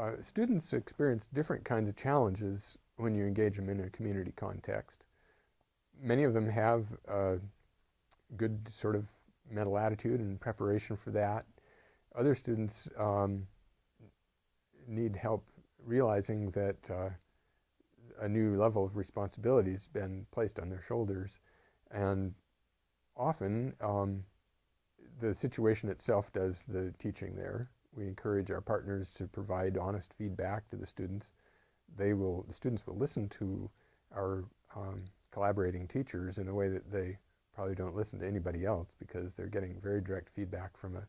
Uh, students experience different kinds of challenges when you engage them in a community context. Many of them have a good sort of mental attitude and preparation for that. Other students um, need help realizing that uh, a new level of responsibility has been placed on their shoulders. And often, um, the situation itself does the teaching there. We encourage our partners to provide honest feedback to the students. They will, the students will listen to our um, collaborating teachers in a way that they probably don't listen to anybody else because they're getting very direct feedback from a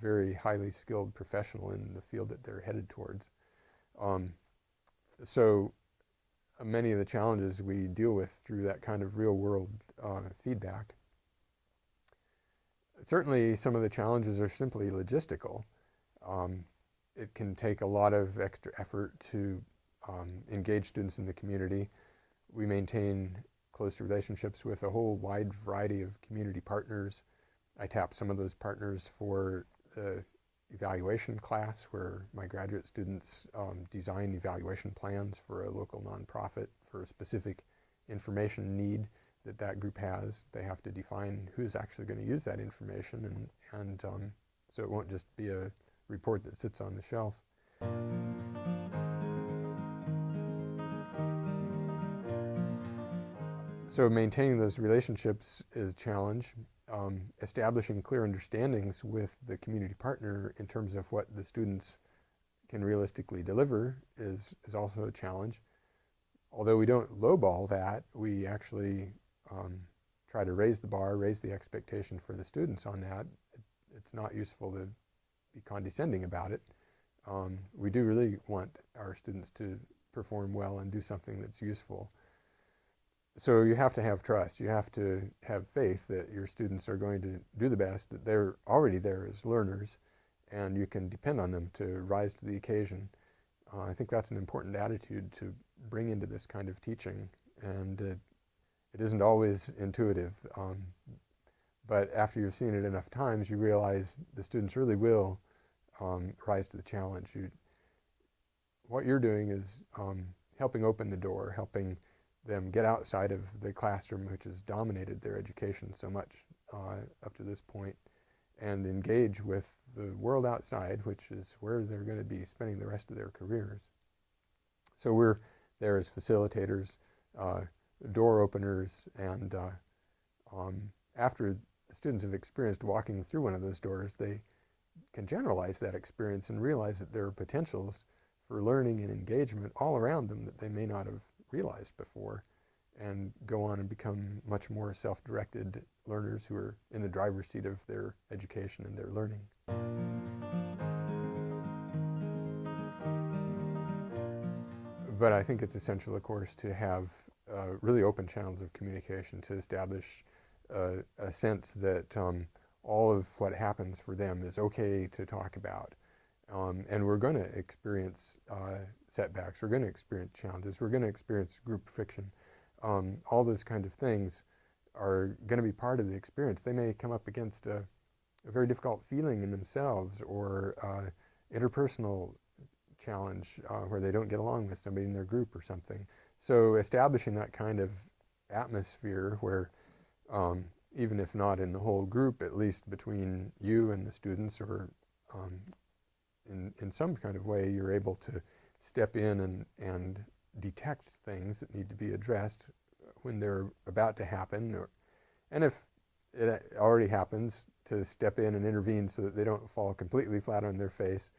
very highly skilled professional in the field that they're headed towards. Um, so uh, many of the challenges we deal with through that kind of real world uh, feedback. Certainly some of the challenges are simply logistical. Um, it can take a lot of extra effort to um, engage students in the community. We maintain close relationships with a whole wide variety of community partners. I tap some of those partners for the evaluation class where my graduate students um, design evaluation plans for a local nonprofit for a specific information need that that group has. They have to define who's actually going to use that information and, and um, so it won't just be a report that sits on the shelf. So maintaining those relationships is a challenge um, establishing clear understandings with the community partner in terms of what the students can realistically deliver is, is also a challenge. Although we don't lowball that, we actually um, try to raise the bar, raise the expectation for the students on that. It, it's not useful to be condescending about it. Um, we do really want our students to perform well and do something that's useful so you have to have trust. You have to have faith that your students are going to do the best, that they're already there as learners, and you can depend on them to rise to the occasion. Uh, I think that's an important attitude to bring into this kind of teaching, and it, it isn't always intuitive. Um, but after you've seen it enough times, you realize the students really will um, rise to the challenge. You, what you're doing is um, helping open the door, helping them get outside of the classroom, which has dominated their education so much uh, up to this point, and engage with the world outside, which is where they're going to be spending the rest of their careers. So we're there as facilitators, uh, door openers, and uh, um, after the students have experienced walking through one of those doors, they can generalize that experience and realize that there are potentials for learning and engagement all around them that they may not have realized before and go on and become much more self-directed learners who are in the driver's seat of their education and their learning. But I think it's essential, of course, to have uh, really open channels of communication to establish uh, a sense that um, all of what happens for them is okay to talk about. Um, and we're going to experience uh, setbacks, we're going to experience challenges, we're going to experience group friction. Um, all those kind of things are going to be part of the experience. They may come up against a, a very difficult feeling in themselves or uh, interpersonal challenge uh, where they don't get along with somebody in their group or something. So establishing that kind of atmosphere where um, even if not in the whole group, at least between you and the students or um, in, in some kind of way you're able to step in and, and detect things that need to be addressed when they're about to happen. Or, and if it already happens, to step in and intervene so that they don't fall completely flat on their face.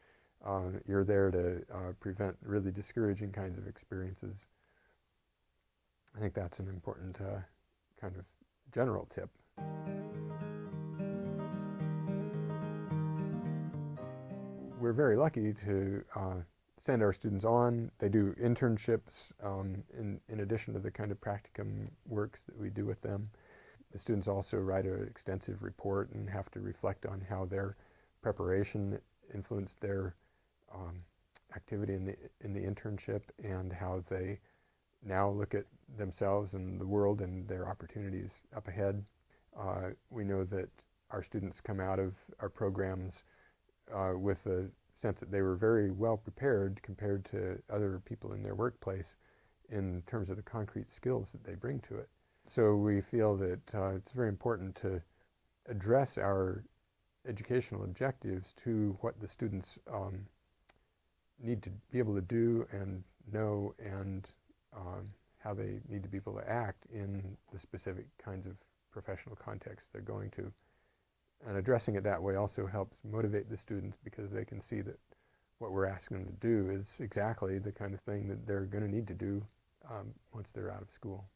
Uh, you're there to uh, prevent really discouraging kinds of experiences. I think that's an important uh, kind of general tip. We're very lucky to uh, send our students on. They do internships um, in, in addition to the kind of practicum works that we do with them. The students also write an extensive report and have to reflect on how their preparation influenced their um, activity in the, in the internship and how they now look at themselves and the world and their opportunities up ahead. Uh, we know that our students come out of our programs uh, with a sense that they were very well prepared compared to other people in their workplace in terms of the concrete skills that they bring to it. So we feel that uh, it's very important to address our educational objectives to what the students um, need to be able to do and know and um, how they need to be able to act in the specific kinds of professional contexts they're going to. And addressing it that way also helps motivate the students because they can see that what we're asking them to do is exactly the kind of thing that they're going to need to do um, once they're out of school.